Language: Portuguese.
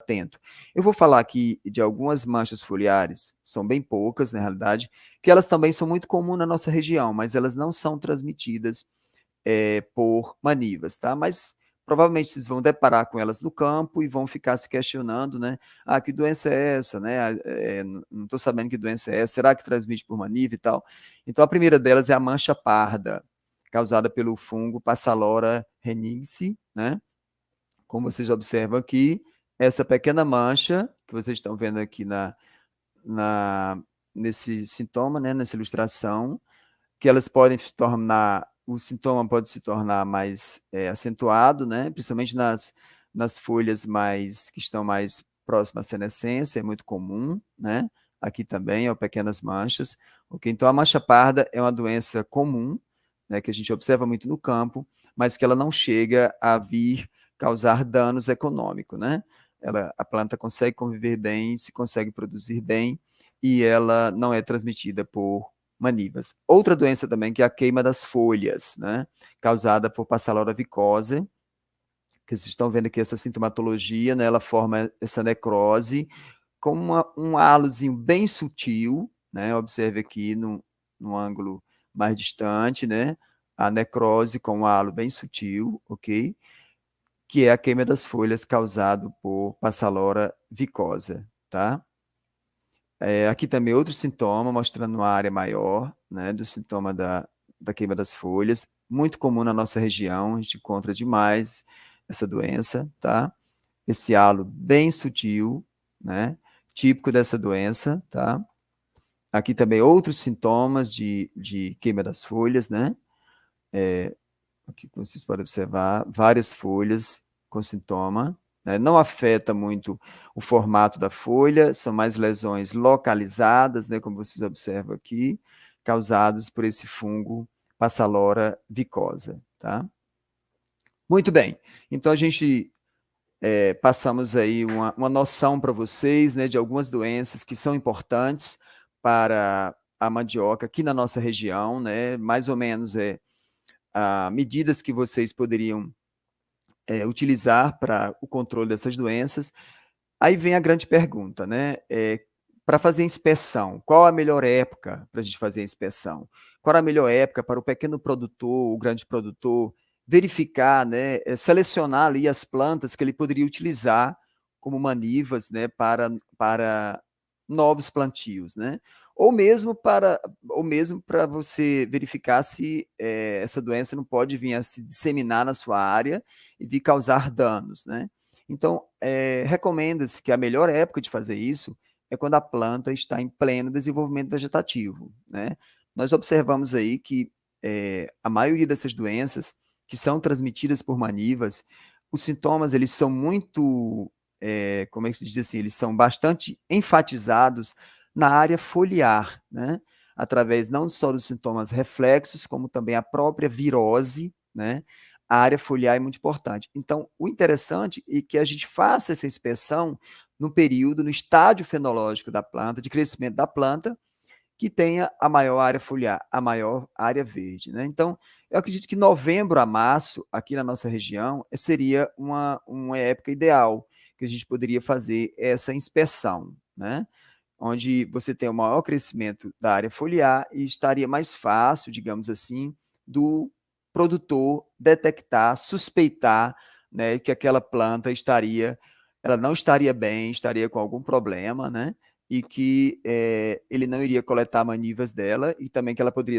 atento. Eu vou falar aqui de algumas manchas foliares, são bem poucas na realidade, que elas também são muito comuns na nossa região, mas elas não são transmitidas é, por manivas, tá? Mas provavelmente vocês vão deparar com elas no campo e vão ficar se questionando, né? Ah, que doença é essa, né? É, não estou sabendo que doença é essa, será que transmite por maniva e tal? Então, a primeira delas é a mancha parda, causada pelo fungo Passalora renense, né? Como vocês observam aqui, essa pequena mancha, que vocês estão vendo aqui na, na, nesse sintoma, né, nessa ilustração, que elas podem se tornar, o sintoma pode se tornar mais é, acentuado, né, principalmente nas, nas folhas mais, que estão mais próximas à senescência, é muito comum, né, aqui também, ó, pequenas manchas, ok? Então, a mancha parda é uma doença comum, né, que a gente observa muito no campo, mas que ela não chega a vir causar danos econômicos, né? Ela, a planta consegue conviver bem, se consegue produzir bem, e ela não é transmitida por manivas. Outra doença também que é a queima das folhas, né, causada por Passalora vicose, que vocês estão vendo aqui essa sintomatologia, né, ela forma essa necrose com uma, um halozinho bem sutil, né, observe aqui no, no ângulo mais distante, né, a necrose com um halo bem sutil, ok? Que é a queima das folhas causado por Passalora vicosa, tá? É, aqui também outro sintoma, mostrando uma área maior, né, do sintoma da, da queima das folhas, muito comum na nossa região, a gente encontra demais essa doença, tá? Esse halo bem sutil, né, típico dessa doença, tá? Aqui também outros sintomas de, de queima das folhas, né? É, aqui vocês podem observar, várias folhas com sintoma, né? não afeta muito o formato da folha, são mais lesões localizadas, né, como vocês observam aqui, causadas por esse fungo Passalora vicosa, tá? Muito bem, então a gente é, passamos aí uma, uma noção para vocês, né, de algumas doenças que são importantes para a mandioca aqui na nossa região, né, mais ou menos é, a, medidas que vocês poderiam é, utilizar para o controle dessas doenças. Aí vem a grande pergunta, né? É, para fazer inspeção, qual a melhor época para a gente fazer a inspeção? Qual a melhor época para o pequeno produtor, o grande produtor, verificar, né, é, selecionar ali as plantas que ele poderia utilizar como manivas né, para, para novos plantios, né? Ou mesmo para ou mesmo para você verificar se é, essa doença não pode vir a se disseminar na sua área e vir causar danos, né? Então, é, recomenda-se que a melhor época de fazer isso é quando a planta está em pleno desenvolvimento vegetativo, né? Nós observamos aí que é, a maioria dessas doenças que são transmitidas por manivas, os sintomas eles são muito, como é que se diz assim, eles são bastante enfatizados na área foliar, né? através não só dos sintomas reflexos, como também a própria virose, né? a área foliar é muito importante. Então, o interessante é que a gente faça essa inspeção no período, no estádio fenológico da planta, de crescimento da planta, que tenha a maior área foliar, a maior área verde. Né? Então, eu acredito que novembro a março, aqui na nossa região, seria uma, uma época ideal que a gente poderia fazer essa inspeção. Né? Onde você tem o maior crescimento da área foliar e estaria mais fácil, digamos assim, do produtor detectar, suspeitar né, que aquela planta estaria, ela não estaria bem, estaria com algum problema, né? E que é, ele não iria coletar manivas dela e também que ela poderia